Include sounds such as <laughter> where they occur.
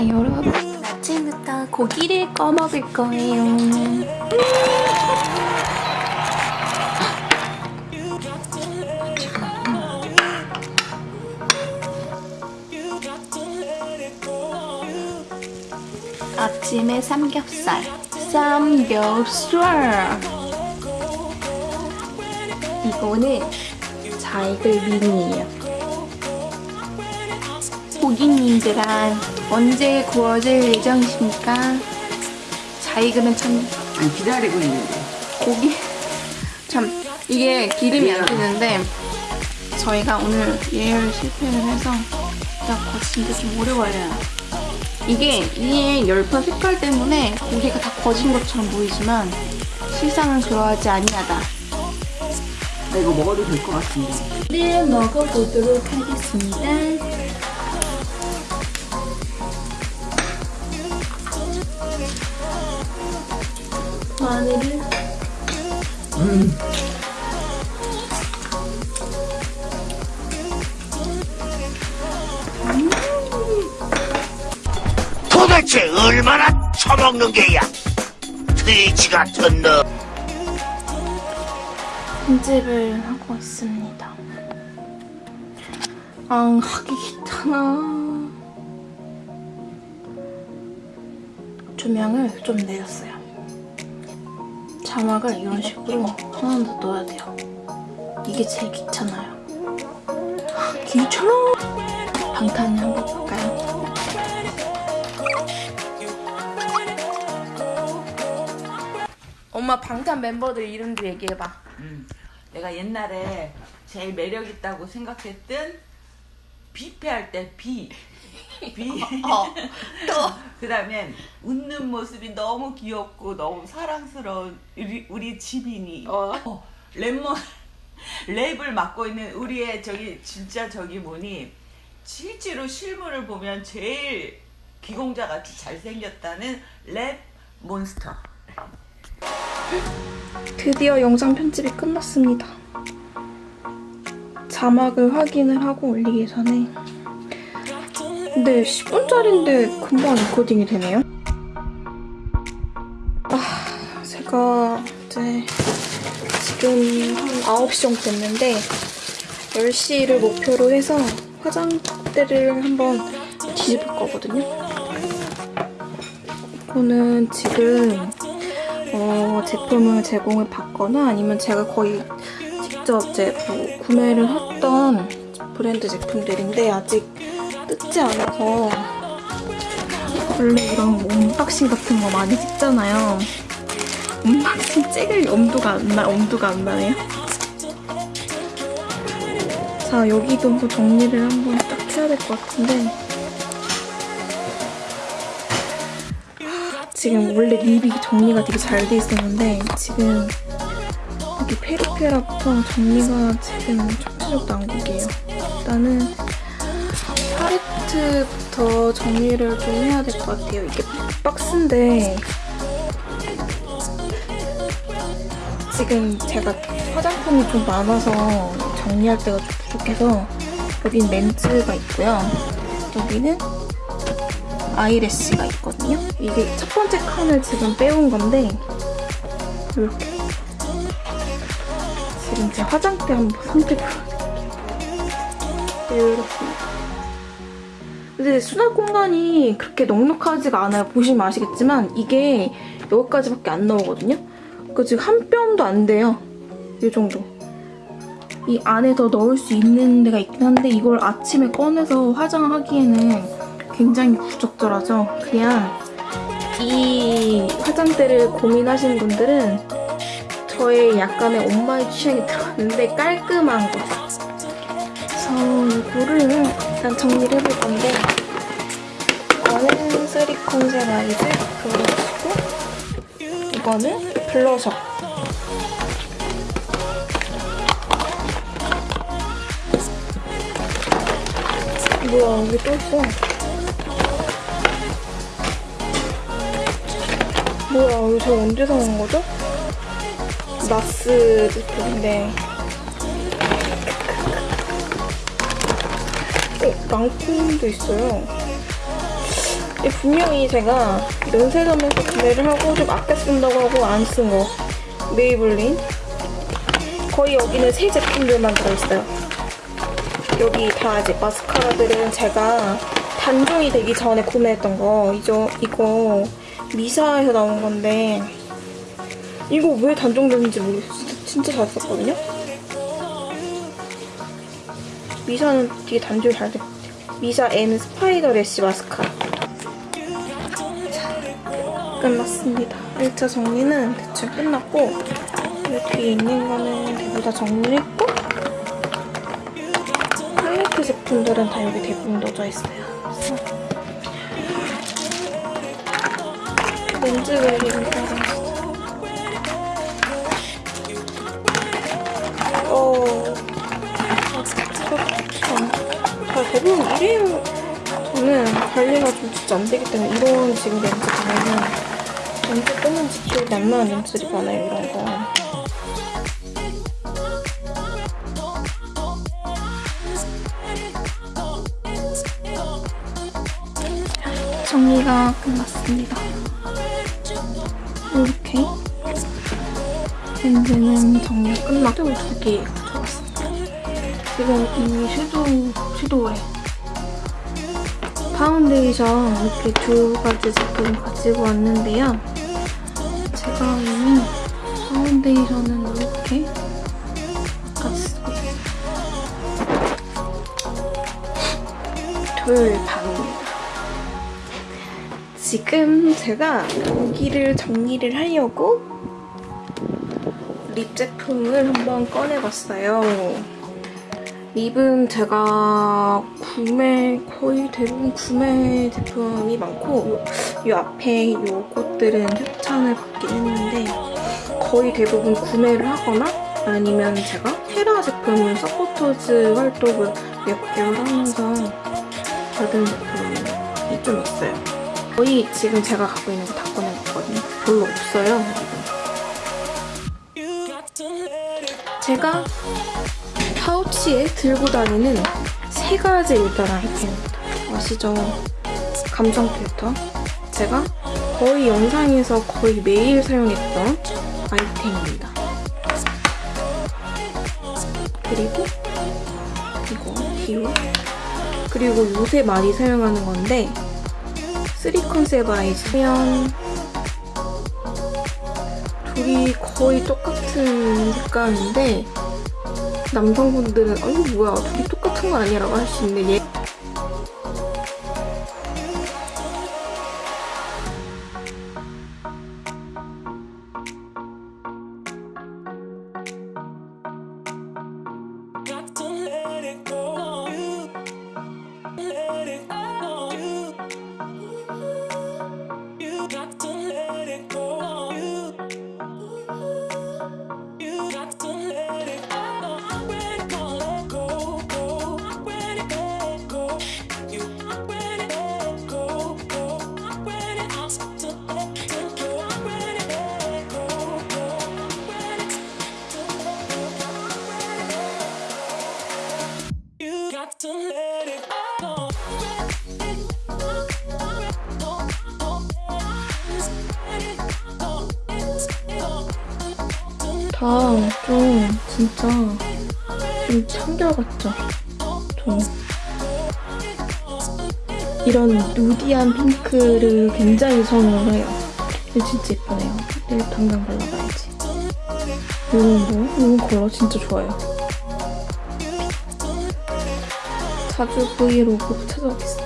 자 여러분 아침부터 고기를 꺼 먹을 거예요. 아침에 삼겹살. 삼겹살. 이거는 자이글 미니예요. 고객님들은 언제 구워질 예정이십니까? 자이글은 참 아니, 기다리고 있는데. 고기 참 이게 기름이 안 되는데 저희가 오늘 예열 실패를 해서 진짜 거치는데 좀 오래 걸려요 이게 위에 열판 색깔 때문에 고기가 다 거진 것처럼 보이지만 실상은 그러하지 아니하다 나 이거 먹어도 될 것 같은데. 를 먹어보도록 하겠습니다 대체 얼마나 처먹는 게야? 돼지 같은 너. 편집을 하고 있습니다. 아, 하기 귀찮아. 조명을 좀 내렸어요. 자막을 이런 식으로 하나 더 넣어야 돼요. 이게 제일 귀찮아요. 아, 귀찮아! 방탄을 한번 볼까요? 엄마 방탄 멤버들 이름도 얘기해봐. 음. 내가 옛날에 제일 매력 있다고 생각했던 비패할 때 비. 비. <laughs> 어, 또. <laughs> 그 다음엔 웃는 모습이 너무 귀엽고 너무 사랑스러운 우리, 우리 지빈이. 어. 어, 랩몬, <laughs> 랩을 맡고 있는 우리의 저기 진짜 저기 뭐니 실제로 실물을 보면 제일 귀공자 같이 잘생겼다는 Rap Monster. 드디어 영상 편집이 끝났습니다. 자막을 확인을 하고 올리기 전에 근데 10분짜리인데 금방 encoding이 되네요. 아, 제가 이제 지금 한 9시 정도 됐는데 10시를 목표로 해서 화장대를 한번 뒤집을 거거든요. 이거는 지금 어, 제품을 제공을 받거나 아니면 제가 거의 직접 이제 뭐 구매를 했던 브랜드 제품들인데 아직 뜯지 않아서 원래 이런 뭐 unboxing 같은 거 많이 찍잖아요. unboxing 찍을 엄두가 안 나, 엄두가 안 나네요. 자, 여기도 뭐 정리를 한번 딱 해야 될 것 같은데 지금 원래 립이 정리가 되게 잘 돼 있었는데 지금 여기 페리페라부터 정리가 지금 척추적 난국이에요. 일단은 팔레트부터 정리를 좀 해야 될 것 같아요. 이게 박스인데 지금 제가 화장품이 좀 많아서 정리할 때가 좀 부족해서 여긴 렌즈가 있고요. 여기는 아이래쉬가 있거든요. 이게 첫 번째 칸을 지금 빼온 건데 이렇게 지금 제 화장대 한번 선택을 이렇습니다. 근데 수납 공간이 그렇게 넉넉하지가 않아요. 보시면 아시겠지만 이게 여기까지밖에 안 나오거든요. 그 지금 한 뼘도 안 돼요. 이 정도. 이 안에 더 넣을 수 있는 데가 있긴 한데 이걸 아침에 꺼내서 화장하기에는 굉장히 부적절하죠. 그냥 이 화장대를 고민하시는 분들은 저의 약간의 엄마의 취향이 들어갔는데 깔끔한 거. 그래서 이거를 일단 정리를 해볼 건데 이거는 Three Concept Eyes 그거고 이거는 블러셔. 뭐야 여기 또 있어. 뭐야, 이거 저 언제 사온 거죠? NARS 제품인데. 어, 랑콤도 있어요. 이 분명히 제가 면세점에서 구매를 하고 좀 아껴 쓴다고 하고 안 쓴 거. 메이블린. 거의 여기는 새 제품들만 들어있어요. 여기 다 이제 마스카라들은 제가 단종이 되기 전에 구매했던 거. 이저, 이거 미사에서 나온 건데 이거 왜 단종됐는지 모르겠어요. 진짜, 잘 썼거든요. 미사는 되게 단종이 잘 됐고 미사 M 스파이더 래쉬 마스카라 자, 끝났습니다 1차 정리는 대충 끝났고 이 뒤에 있는 거는 대부분 다 정리했고 팔레트 제품들은 다 여기 대부분 넣어져 있어요 렌즈 웰링을 따라했어요 어... 잘 대부분 일회용 저는 관리가 좀 진짜 안 되기 때문에 이런 지금 렌즈 보면은 언제 떴는지 기억이 안 나는 렌즈들이 많아요 이런 거 정리가 끝났습니다 렌즈는 정리가 끝났고 두개 가져왔습니다 지금 이 섀도우, 섀도우에 파운데이션 이렇게 두 가지 제품 가지고 왔는데요. 제가 이미 파운데이션은 이렇게 쓰고 있어요. 토요일 밤입니다. 지금 제가 여기를 정리를 하려고 lip 제품을 한번 꺼내봤어요. lip은 제가 구매 거의 대부분 구매 제품이 많고 요, 요 앞에 요것들은 협찬을 받긴 했는데 거의 대부분 구매를 하거나 아니면 제가 테라 제품을 supporters 활동을 몇 개월 하면서 받은 제품이 좀 있어요. 거의 지금 제가 갖고 있는 거 다 꺼내봤거든요. 별로 없어요. 제가 파우치에 들고 다니는 세 가지 일단 아이템입니다. 아시죠? 감성 필터. 제가 거의 영상에서 거의 매일 사용했던 아이템입니다. 그리고 이거 디오. 그리고 요새 많이 사용하는 건데 Three Concept Eyes면 둘이 거의 똑같은 색깔인데 남성분들은 아유 뭐야 둘이 똑같은 거 아니라고 할 수 있는데 얘 다 좀 진짜 좀 청결같죠? 좀 이런 누디한 핑크를 굉장히 선호를 해요. 진짜 예쁘네요. 내일 당장 발라봐야지. 이런 거, 이런 컬러 진짜 좋아요. 자주 브이로그 찾아오겠습니다.